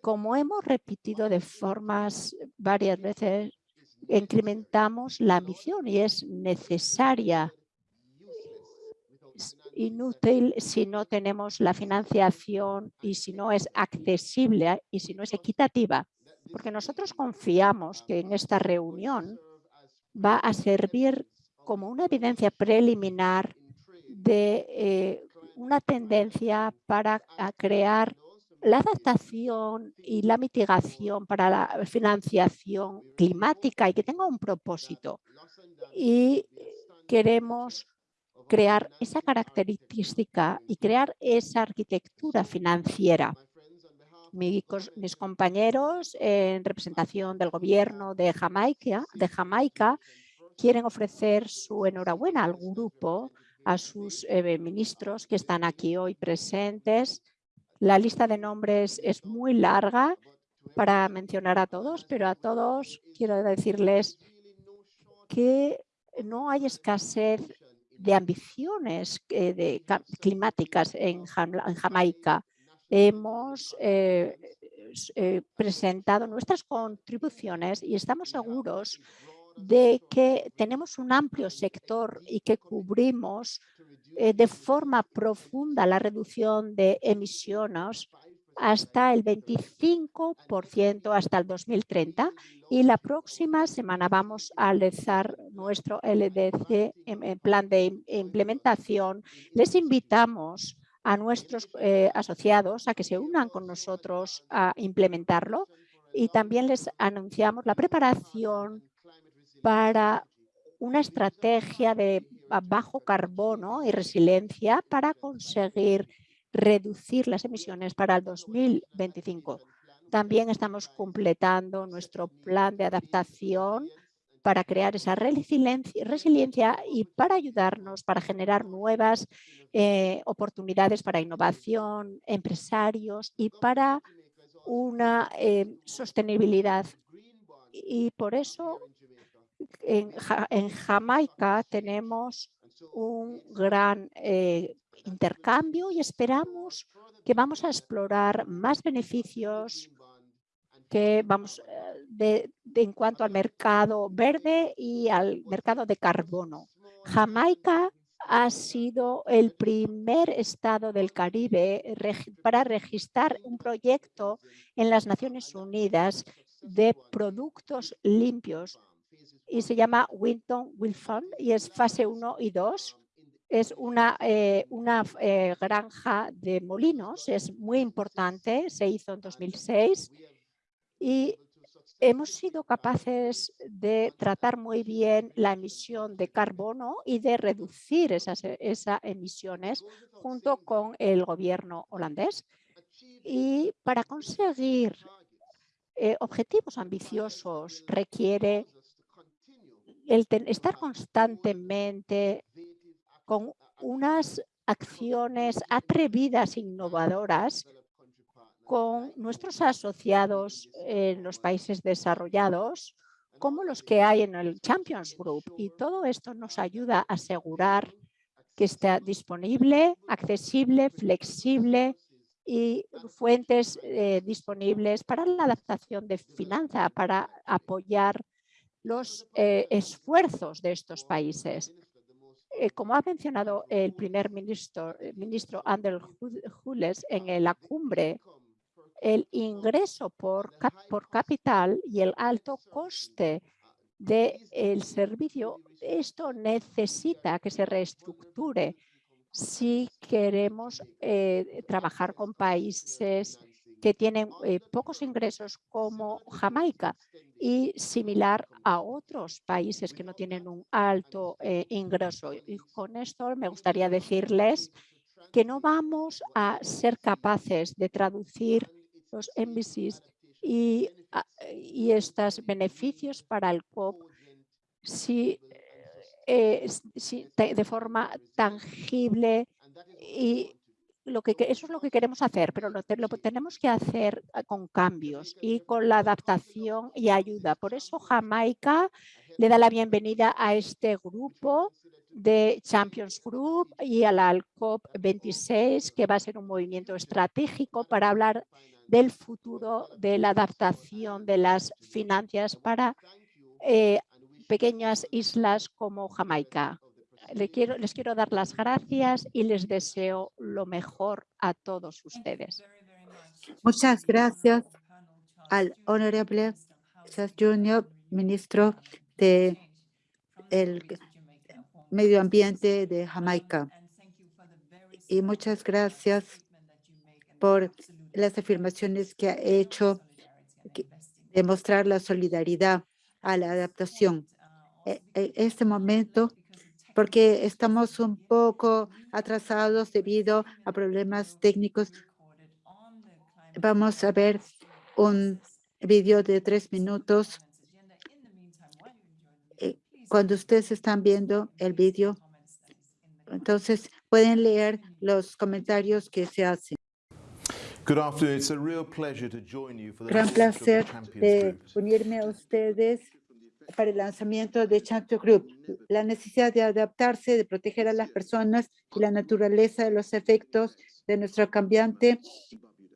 Como hemos repetido de formas varias veces, incrementamos la ambición y es necesaria es inútil si no tenemos la financiación y si no es accesible y si no es equitativa. Porque nosotros confiamos que en esta reunión va a servir como una evidencia preliminar de eh, una tendencia para crear la adaptación y la mitigación para la financiación climática y que tenga un propósito. Y queremos crear esa característica y crear esa arquitectura financiera. Mis, compañeros en representación del gobierno de Jamaica, de Jamaica quieren ofrecer su enhorabuena al grupo, a sus eh, ministros que están aquí hoy presentes. La lista de nombres es muy larga para mencionar a todos, pero a todos quiero decirles que no hay escasez de ambiciones eh, climáticas en, Jamaica. Hemos eh, eh, presentado nuestras contribuciones y estamos seguros de que tenemos un amplio sector y que cubrimos de forma profunda la reducción de emisiones hasta el 25% hasta el 2030 y la próxima semana vamos a lanzar nuestro LDC en, plan de implementación. Les invitamos a nuestros eh, asociados a que se unan con nosotros a implementarlo y también les anunciamos la preparación para una estrategia de bajo carbono y resiliencia para conseguir reducir las emisiones para el 2025. También estamos completando nuestro plan de adaptación para crear esa resiliencia y para ayudarnos para generar nuevas eh, oportunidades para innovación, empresarios y para una eh, sostenibilidad. Y por eso en, Jamaica tenemos un gran eh, intercambio y esperamos que vamos a explorar más beneficios vamos eh, en cuanto al mercado verde y al mercado de carbono. Jamaica ha sido el primer estado del Caribe para registrar un proyecto en las Naciones Unidas de productos limpios y se llama Winton Wilfond y es fase 1 y 2 es una, eh, una eh, granja de molinos, es muy importante, se hizo en 2006 y hemos sido capaces de tratar muy bien la emisión de carbono y de reducir esas, esas emisiones junto con el gobierno holandés. Y para conseguir eh, objetivos ambiciosos requiere estar constantemente con unas acciones atrevidas e innovadoras con nuestros asociados en los países desarrollados, como los que hay en el Champions Group. Y todo esto nos ayuda a asegurar que está disponible, accesible, flexible y fuentes eh, disponibles para la adaptación de finanza, para apoyar los eh, esfuerzos de estos países. Eh, como ha mencionado el primer ministro, ministro Ander Hules en la cumbre, el ingreso por, por capital y el alto coste del servicio, esto necesita que se reestructure. si queremos eh, trabajar con países que tienen eh, pocos ingresos como Jamaica y similar a otros países que no tienen un alto eh, ingreso. Y con esto me gustaría decirles que no vamos a ser capaces de traducir los MBCs y, y estos beneficios para el COP si, eh, si de forma tangible y lo que, eso es lo que queremos hacer, pero lo, tenemos que hacer ah, con cambios y con la adaptación y ayuda. Por eso Jamaica le da la bienvenida a este grupo de Champions Group y a la COP26, que va a ser un movimiento estratégico para hablar del futuro de la adaptación de las finanzas para eh, pequeñas islas como Jamaica. Le quiero, les quiero dar las gracias y les deseo lo mejor a todos ustedes. Muchas gracias al honorable Charles Junior, ministro de el Medio Ambiente de Jamaica. Y muchas gracias por las afirmaciones que ha hecho, demostrar la solidaridad a la adaptación. E- En este momento, porque estamos un poco atrasados debido a problemas técnicos, vamos a ver un video de tres minutos. Eh, Cuando ustedes están viendo el video, entonces pueden leer los comentarios que se hacen. Gran placer de unirme a ustedes para el lanzamiento de Champions Group. La necesidad de adaptarse, de proteger a las personas y la naturaleza de los efectos de nuestro cambiante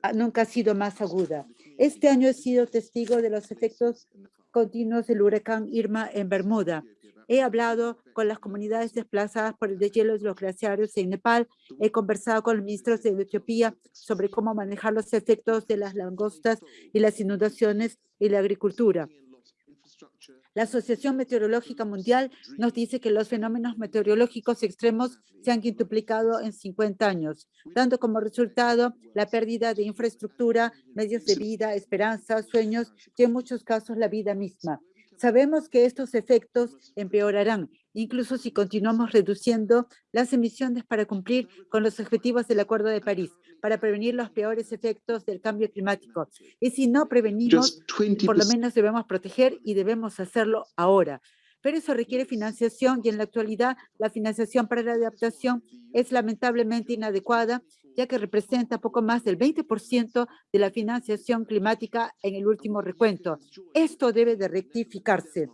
ah, nunca ha sido más aguda. Este año he sido testigo de los efectos continuos del huracán Irma en Bermuda. He hablado con las comunidades desplazadas por el deshielo de los glaciares en Nepal. He conversado con los ministros de Etiopía sobre cómo manejar los efectos de las langostas y las inundaciones y la agricultura. La Asociación Meteorológica Mundial nos dice que los fenómenos meteorológicos extremos se han quintuplicado en 50 años, dando como resultado la pérdida de infraestructura, medios de vida, esperanza, sueños y en muchos casos la vida misma. Sabemos que estos efectos empeorarán, incluso si continuamos reduciendo las emisiones para cumplir con los objetivos del Acuerdo de París, para prevenir los peores efectos del cambio climático. Y si no prevenimos, por lo menos debemos proteger y debemos hacerlo ahora. Pero eso requiere financiación y en la actualidad la financiación para la adaptación es lamentablemente inadecuada, ya que representa poco más del 20% de la financiación climática en el último recuento. Esto debe de rectificarse.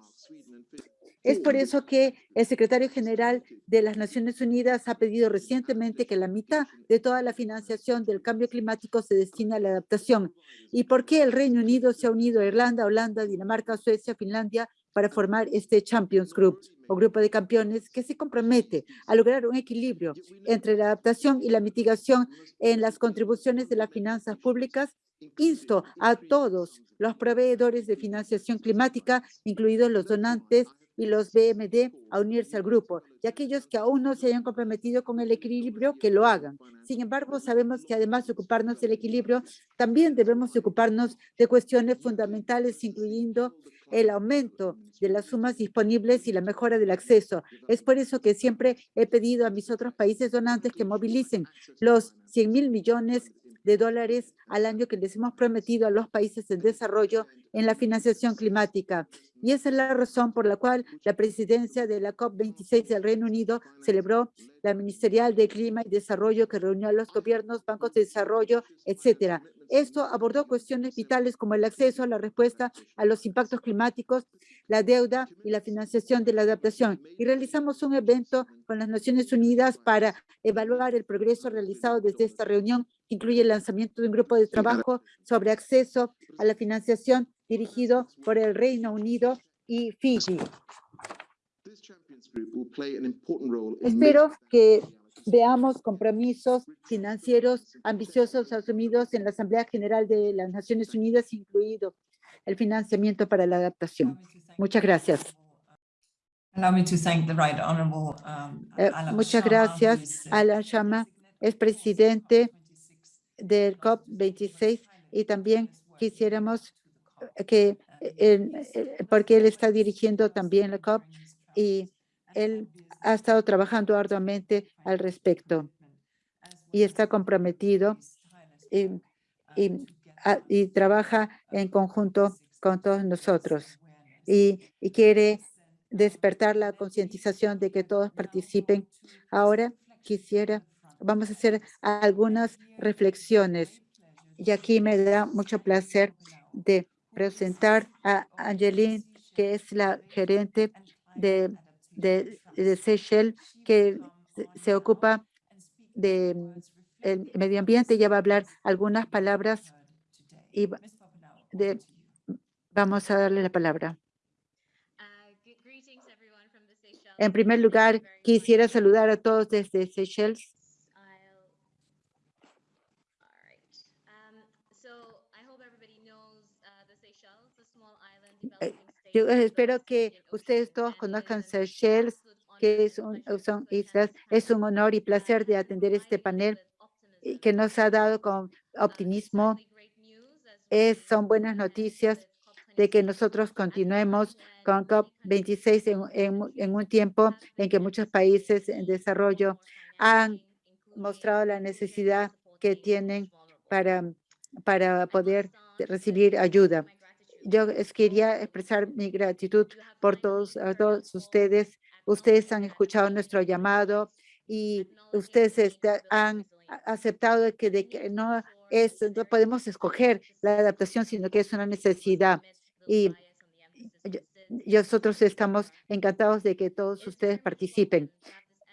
Es por eso que el secretario general de las Naciones Unidas ha pedido recientemente que la mitad de toda la financiación del cambio climático se destine a la adaptación. ¿Y por qué el Reino Unido se ha unido a Irlanda, Holanda, Dinamarca, Suecia, Finlandia para formar este Champions Group o grupo de campeones que se compromete a lograr un equilibrio entre la adaptación y la mitigación en las contribuciones de las finanzas públicas? Insto a todos los proveedores de financiación climática, incluidos los donantes y los BMD a unirse al grupo, y aquellos que aún no se hayan comprometido con el equilibrio, que lo hagan. Sin embargo, sabemos que además de ocuparnos del equilibrio, también debemos ocuparnos de cuestiones fundamentales, incluyendo el aumento de las sumas disponibles y la mejora del acceso. Es por eso que siempre he pedido a mis otros países donantes que movilicen los 100 mil millones de dólares al año que les hemos prometido a los países en desarrollo en la financiación climática. Y esa es la razón por la cual la presidencia de la COP26 del Reino Unido celebró la Ministerial de Clima y Desarrollo que reunió a los gobiernos, bancos de desarrollo, etcétera. Esto abordó cuestiones vitales como el acceso a la respuesta a los impactos climáticos, la deuda y la financiación de la adaptación. Y realizamos un evento con las Naciones Unidas para evaluar el progreso realizado desde esta reunión, que incluye el lanzamiento de un grupo de trabajo sobre acceso a la financiación dirigido por el Reino Unido y Fiji. Espero que veamos compromisos financieros ambiciosos asumidos en la Asamblea General de las Naciones Unidas, incluido el financiamiento para la adaptación. Muchas gracias. Um, Eh, Alan muchas gracias. uh, Alan Shama es presidente del COP26 y también quisiéramos que, eh, eh, porque él está dirigiendo también la COP y él ha estado trabajando arduamente al respecto y está comprometido y, trabaja en conjunto con todos nosotros y quiere despertar la concientización de que todos participen. Ahora quisiera, vamos a hacer algunas reflexiones y aquí me da mucho placer de presentar a Angeline, que es la gerente de, de, de Seychelles, que se, ocupa de el medio ambiente. Ella va a hablar algunas palabras y de, vamos a darle la palabra. En primer lugar, quisiera saludar a todos desde Seychelles. Yo espero que ustedes todos conozcan Seychelles, que es un, son islas. Es un honor y placer de atender este panel que nos ha dado con optimismo. Son buenas noticias de que nosotros continuemos con COP26 en, un tiempo en que muchos países en desarrollo han mostrado la necesidad que tienen para poder recibir ayuda. Yo quería expresar mi gratitud por todos, a todos ustedes. Ustedes han escuchado nuestro llamado y ustedes este, han aceptado que, de que no es, podemos escoger la adaptación, sino que es una necesidad. Y nosotros estamos encantados de que todos ustedes participen.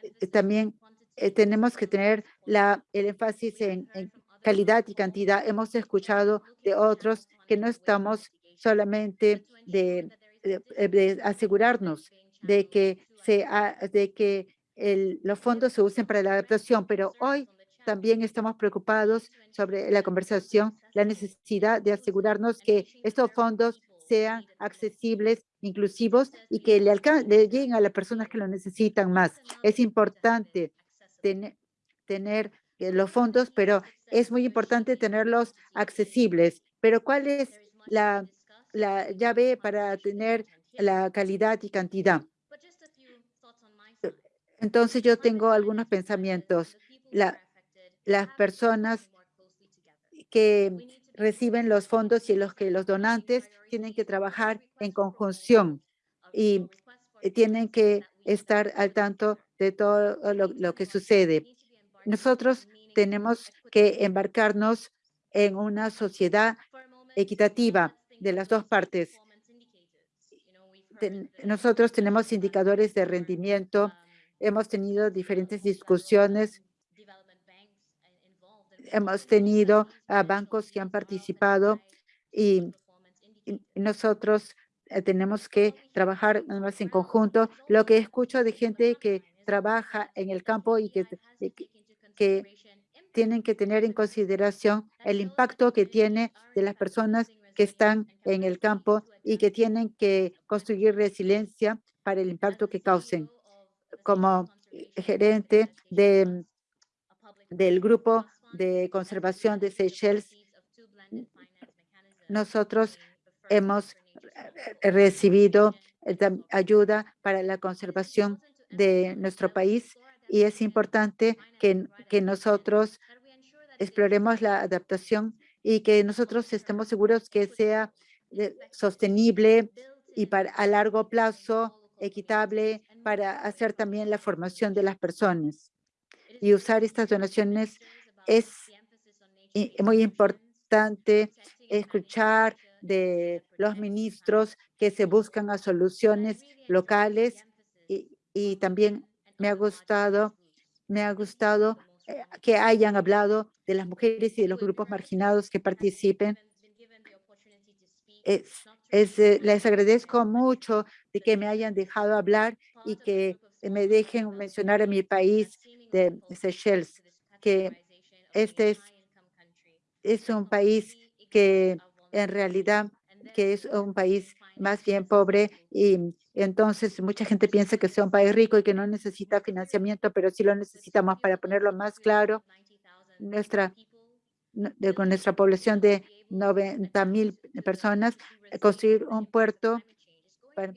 Eh, También eh, tenemos que tener la, el énfasis en calidad y cantidad. Hemos escuchado de otros que no estamos solamente de, de- asegurarnos de que, se, de que los fondos se usen para la adaptación, pero hoy también estamos preocupados sobre la conversación, la necesidad de asegurarnos que estos fondos sean accesibles, inclusivos y que le, le lleguen a las personas que lo necesitan más. Es importante tener, tener eh, los fondos, pero es muy importante tenerlos accesibles. Pero ¿cuál es la, la llave para tener la calidad y cantidad? Entonces yo tengo algunos pensamientos. La- las personas que reciben los fondos y los que los donantes tienen que trabajar en conjunción y eh, tienen que estar al tanto de todo lo que sucede. Nosotros tenemos que embarcarnos en una sociedad equitativa de las dos partes. Ten- nosotros tenemos indicadores de rendimiento, hemos tenido diferentes discusiones, hemos tenido a bancos que han participado y, y nosotros eh, tenemos que trabajar más en conjunto. Lo que escucho de gente que trabaja en el campo y que- que tienen que tener en consideración el impacto que tiene de las personas que están en el campo y que tienen que construir resiliencia para el impacto que causen. Como gerente de, del grupo de conservación de Seychelles, nosotros hemos recibido ayuda para la conservación de nuestro país y es importante que, que nosotros exploremos la adaptación y que nosotros estemos seguros que sea eh, sostenible y para a largo plazo, equitable, para hacer también la formación de las personas. Y usar estas donaciones es muy importante escuchar de los ministros que se buscan soluciones locales y, y también me ha gustado, me ha gustado que hayan hablado de las mujeres y de los grupos marginados que participen. Es, es, eh, les agradezco mucho de que me hayan dejado hablar y que me dejen mencionar a mi país de Seychelles, que este es, es un país que en realidad que es un país más bien pobre y entonces mucha gente piensa que sea un país rico y que no necesita financiamiento, pero sí lo necesitamos para ponerlo más claro. Nuestra, de- con nuestra población de 90 mil personas, eh, construir un puerto para-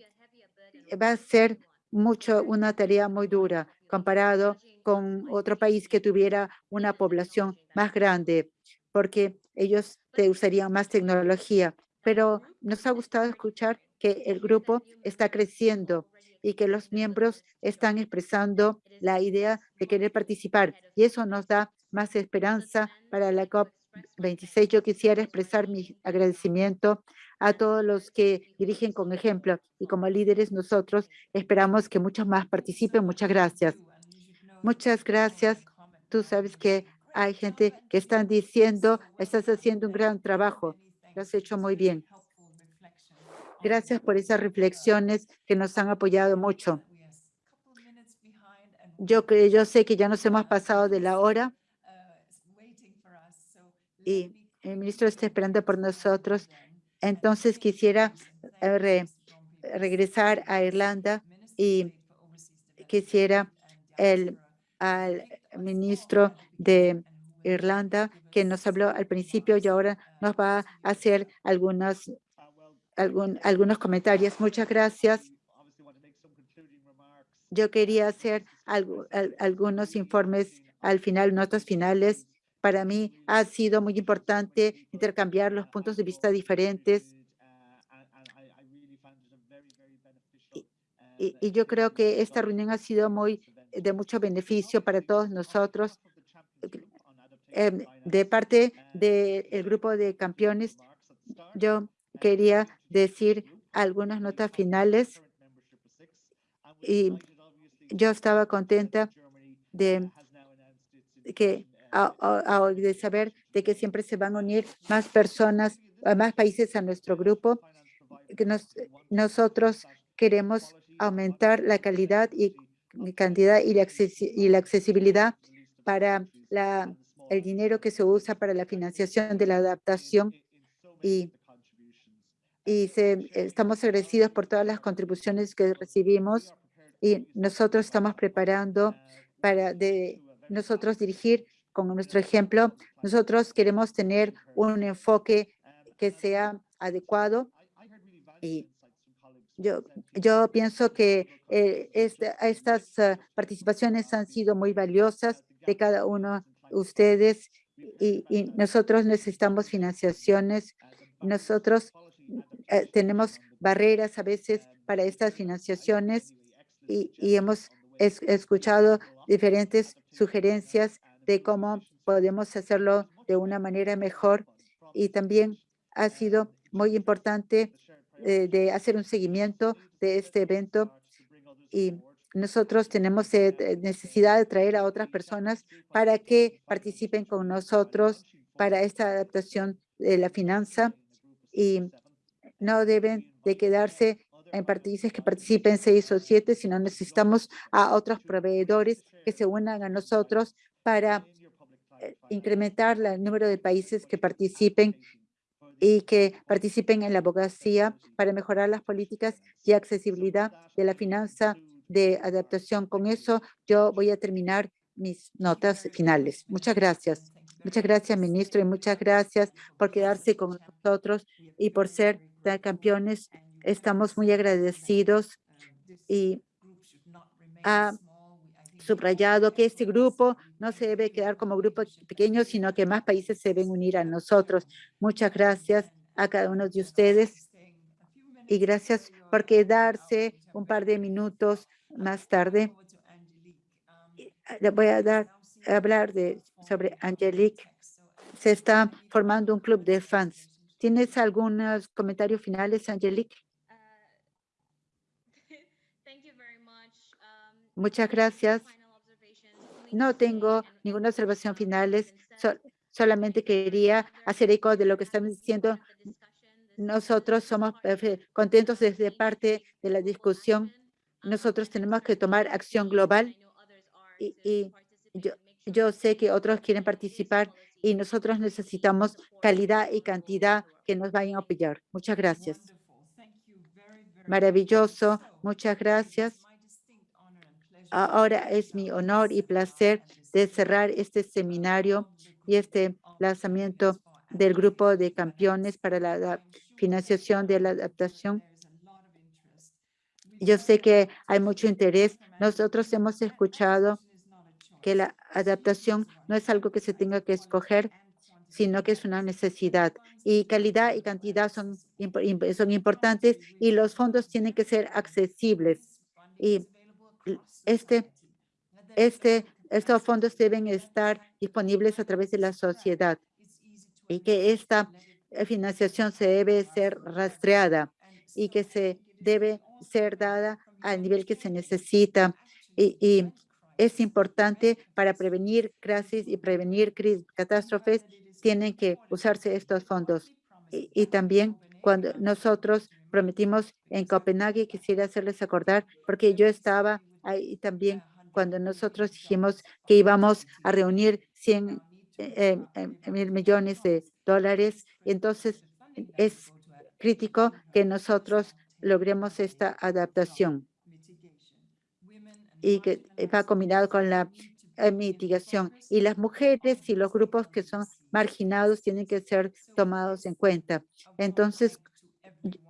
va a ser mucho una tarea muy dura comparado con otro país que tuviera una población más grande, porque ellos te usarían más tecnología. Pero nos ha gustado escuchar que el grupo está creciendo y que los miembros están expresando la idea de querer participar. Y eso nos da más esperanza para la COP26. Yo quisiera expresar mi agradecimiento a todos los que dirigen con ejemplo y como líderes nosotros esperamos que muchos más participen. Muchas gracias. Muchas gracias. Tú sabes que hay gente que están diciendo, estás haciendo un gran trabajo. Lo has hecho muy bien. Gracias por esas reflexiones que nos han apoyado mucho. Yo, yo sé que ya nos hemos pasado de la hora y el ministro está esperando por nosotros. Entonces quisiera eh, re- regresar a Irlanda y quisiera el, al ministro de Irlanda que nos habló al principio y ahora nos va a hacer algunos, algún, algunos comentarios. Muchas gracias. Yo quería hacer algo- al- algunos informes al final, notas finales. Para mí ha sido muy importante intercambiar los puntos de vista diferentes y, y yo creo que esta reunión ha sido muy de mucho beneficio para todos nosotros. Em, de parte del grupo de campeones, yo quería decir algunas notas finales. Y yo estaba contenta de que a- de saber de que siempre se van a unir más personas, más países a nuestro grupo, nos, nosotros queremos aumentar la calidad y cantidad y la, y la accesibilidad para la, el dinero que se usa para la financiación de la adaptación y, y se- estamos agradecidos por todas las contribuciones que recibimos y nosotros estamos preparando para nosotros dirigir con nuestro ejemplo. Nosotros queremos tener un enfoque que sea adecuado y yo, yo pienso que eh, esta- estas ah, participaciones han sido muy valiosas de cada uno de ustedes y nosotros necesitamos financiaciones. Nosotros eh, tenemos barreras a veces para estas financiaciones y, y hemos es- escuchado diferentes sugerencias de cómo podemos hacerlo de una manera mejor y también ha sido muy importante eh, de hacer un seguimiento de este evento y nosotros tenemos eh, necesidad de traer a otras personas para que participen con nosotros para esta adaptación de la finanza y no deben de quedarse en países que participen seis o siete, sino necesitamos a otros proveedores que se unan a nosotros para eh, incrementar el número de países que participen y que participen en la abogacía para mejorar las políticas y accesibilidad de la finanza de adaptación. Con eso yo voy a terminar mis notas finales. Muchas gracias. Muchas gracias, ministro, y muchas gracias por quedarse con nosotros y por ser campeones. Estamos muy agradecidos y ha subrayado que este grupo no se debe quedar como grupo pequeño, sino que más países se deben unir a nosotros. Muchas gracias a cada uno de ustedes y gracias por quedarse un par de minutos más tarde. Le voy a dar a hablar de, sobre Angelique. Se está formando un club de fans. ¿Tienes algunos comentarios finales, Angelique? Muchas gracias. No tengo ninguna observación finales. so- solamente quería hacer eco de lo que están diciendo. Nosotros somos eh, contentos desde parte de la discusión. Nosotros tenemos que tomar acción global y, y yo, yo sé que otros quieren participar y nosotros necesitamos calidad y cantidad que nos vayan a apoyar. Muchas gracias. Maravilloso. Muchas gracias. Ahora es mi honor y placer de cerrar este seminario y este lanzamiento del grupo de campeones para la financiación de la adaptación. Yo sé que hay mucho interés. Nosotros hemos escuchado que la adaptación no es algo que se tenga que escoger, sino que es una necesidad. Y calidad y cantidad son, son importantes y los fondos tienen que ser accesibles. Y este, este, estos fondos deben estar disponibles a través de la sociedad y que esta financiación se debe ser rastreada y que se debe ser dada al nivel que se necesita. Y, y es importante para prevenir crisis y prevenir catástrofes, tienen que usarse estos fondos. Y, también cuando nosotros prometimos en Copenhague, quisiera hacerles acordar, porque yo estaba ahí también cuando nosotros dijimos que íbamos a reunir 100 eh, eh, mil millones de dólares. Entonces es crítico que nosotros logremos esta adaptación y que va combinado con la eh, mitigación. Y las mujeres y los grupos que son marginados tienen que ser tomados en cuenta. Entonces,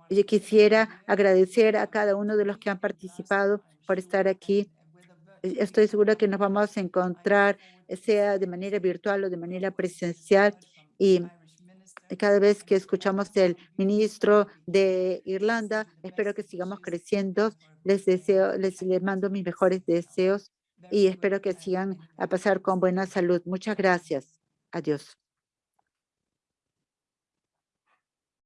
yo quisiera agradecer a cada uno de los que han participado por estar aquí. Estoy segura que nos vamos a encontrar, eh, sea de manera virtual o de manera presencial. Y cada vez que escuchamos del ministro de Irlanda, espero que sigamos creciendo. Les deseo, les, les mando mis mejores deseos y espero que sigan a pasar con buena salud. Muchas gracias. Adiós.